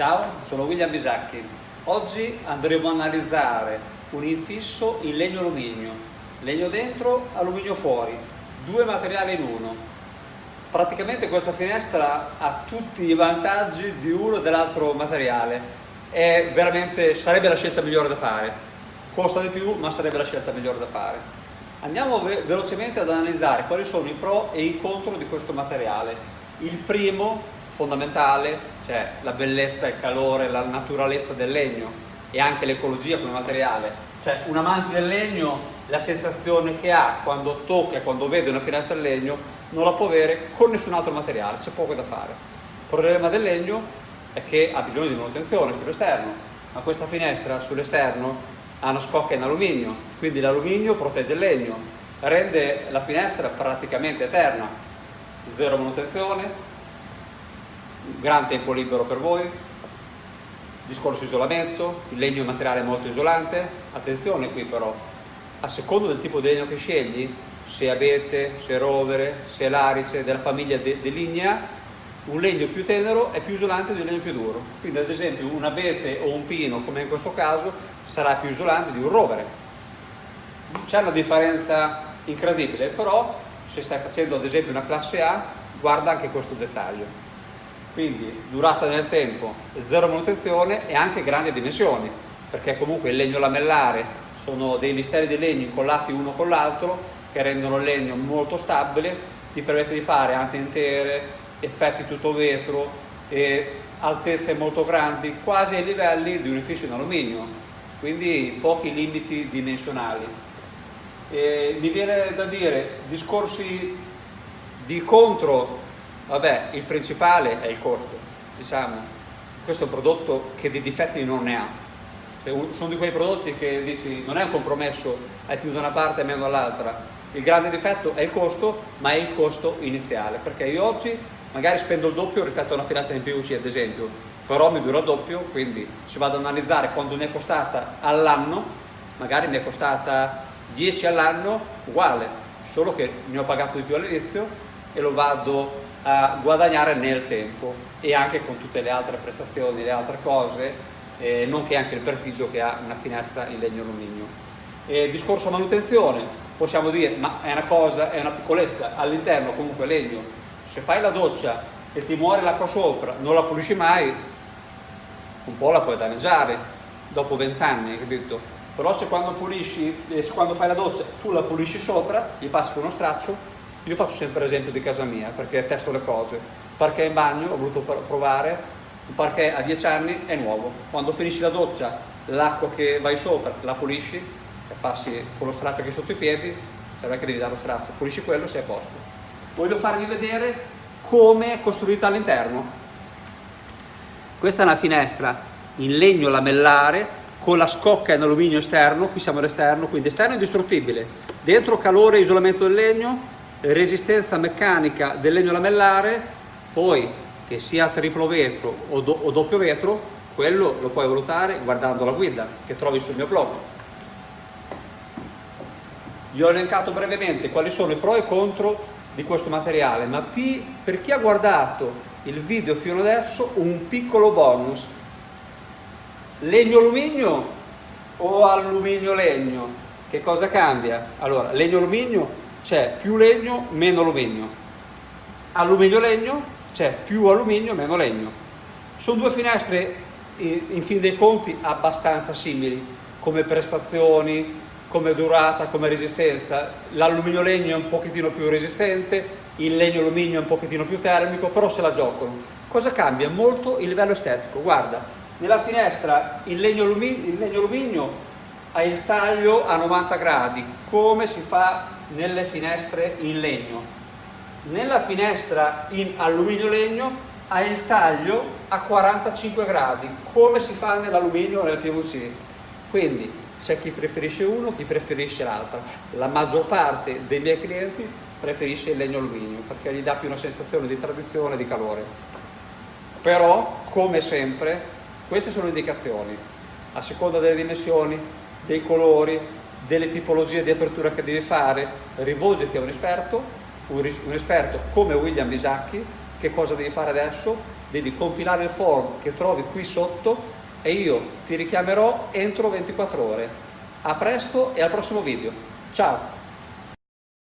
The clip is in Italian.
Ciao, sono William Bisacchi. Oggi andremo a analizzare un infisso in legno alluminio. Legno dentro, alluminio fuori. Due materiali in uno. Praticamente questa finestra ha tutti i vantaggi di uno e dell'altro materiale. È veramente, sarebbe la scelta migliore da fare. Costa di più, ma sarebbe la scelta migliore da fare. Andiamo ve velocemente ad analizzare quali sono i pro e i contro di questo materiale. Il primo, fondamentale, cioè la bellezza, il calore, la naturalezza del legno e anche l'ecologia come materiale. Cioè un amante del legno, la sensazione che ha quando tocca, quando vede una finestra in legno, non la può avere con nessun altro materiale, c'è poco da fare. Il problema del legno è che ha bisogno di manutenzione sull'esterno, ma questa finestra sull'esterno ha una scocca in alluminio, quindi l'alluminio protegge il legno, rende la finestra praticamente eterna, zero manutenzione, gran tempo libero per voi, discorso isolamento, il legno è un materiale molto isolante, attenzione qui però, a secondo del tipo di legno che scegli, se abete, se rovere, se larice, della famiglia de, de lignea, un legno più tenero è più isolante di un legno più duro. Quindi ad esempio un abete o un pino, come in questo caso, sarà più isolante di un rovere. C'è una differenza incredibile, però se stai facendo ad esempio una classe A, guarda anche questo dettaglio. Quindi durata nel tempo, zero manutenzione e anche grandi dimensioni, perché comunque il legno lamellare sono dei misteri di legno incollati uno con l'altro che rendono il legno molto stabile, ti permette di fare ante intere, effetti tutto vetro e altezze molto grandi, quasi ai livelli di un edificio in alluminio, quindi pochi limiti dimensionali. E mi viene da dire, discorsi di contro, vabbè, il principale è il costo, diciamo, questo è un prodotto che di difetti non ne ha, cioè, sono di quei prodotti che dici non è un compromesso, hai più da una parte e meno dall'altra, il grande difetto è il costo, ma è il costo iniziale, perché io oggi magari spendo il doppio rispetto a una finestra in PVC ad esempio, però mi dura doppio, quindi se vado ad analizzare quando mi è costata all'anno, magari mi è costata 10 all'anno, uguale, solo che ne ho pagato di più all'inizio e lo vado a guadagnare nel tempo e anche con tutte le altre prestazioni, le altre cose, eh, nonché anche il prestigio che ha una finestra in legno alluminio. E discorso manutenzione, possiamo dire, ma è una cosa, è una piccolezza, all'interno comunque legno se fai la doccia e ti muore l'acqua sopra, non la pulisci mai, un po' la puoi danneggiare dopo vent'anni, capito? Però se quando pulisci, eh, se quando fai la doccia tu la pulisci sopra, gli passi uno straccio, io faccio sempre esempio di casa mia perché testo le cose. Perché in bagno ho voluto provare, perché a dieci anni è nuovo. Quando finisci la doccia, l'acqua che vai sopra la pulisci e passi con lo straccio che è sotto i piedi, serve che devi dare lo straccio, pulisci quello e sei a posto voglio farvi vedere come è costruita all'interno. Questa è una finestra in legno lamellare con la scocca in alluminio esterno, qui siamo all'esterno, quindi esterno indistruttibile, dentro calore e isolamento del legno, resistenza meccanica del legno lamellare, poi che sia triplo vetro o, do, o doppio vetro, quello lo puoi valutare guardando la guida che trovi sul mio blog. Vi ho elencato brevemente quali sono i pro e contro di questo materiale, ma per chi ha guardato il video fino adesso un piccolo bonus. Legno alluminio o alluminio legno? Che cosa cambia? Allora, legno alluminio c'è più legno, meno alluminio. Alluminio legno c'è più alluminio, meno legno. Sono due finestre in fin dei conti abbastanza simili come prestazioni, come durata, come resistenza. L'alluminio legno è un pochettino più resistente, il legno alluminio è un pochettino più termico, però se la giocano. Cosa cambia? Molto il livello estetico. Guarda, nella finestra il legno, alluminio, il legno alluminio ha il taglio a 90 gradi, come si fa nelle finestre in legno. Nella finestra in alluminio legno ha il taglio a 45 gradi, come si fa nell'alluminio o nel PVC. Quindi c'è chi preferisce uno, chi preferisce l'altro. La maggior parte dei miei clienti preferisce il legno alluminio perché gli dà più una sensazione di tradizione e di calore. Però, come sempre, queste sono indicazioni. A seconda delle dimensioni, dei colori, delle tipologie di apertura che devi fare, rivolgiti a un esperto, un, esperto come William Bisacchi, che cosa devi fare adesso, devi compilare il form che trovi qui sotto e io ti richiamerò entro 24 ore. A presto e al prossimo video. Ciao!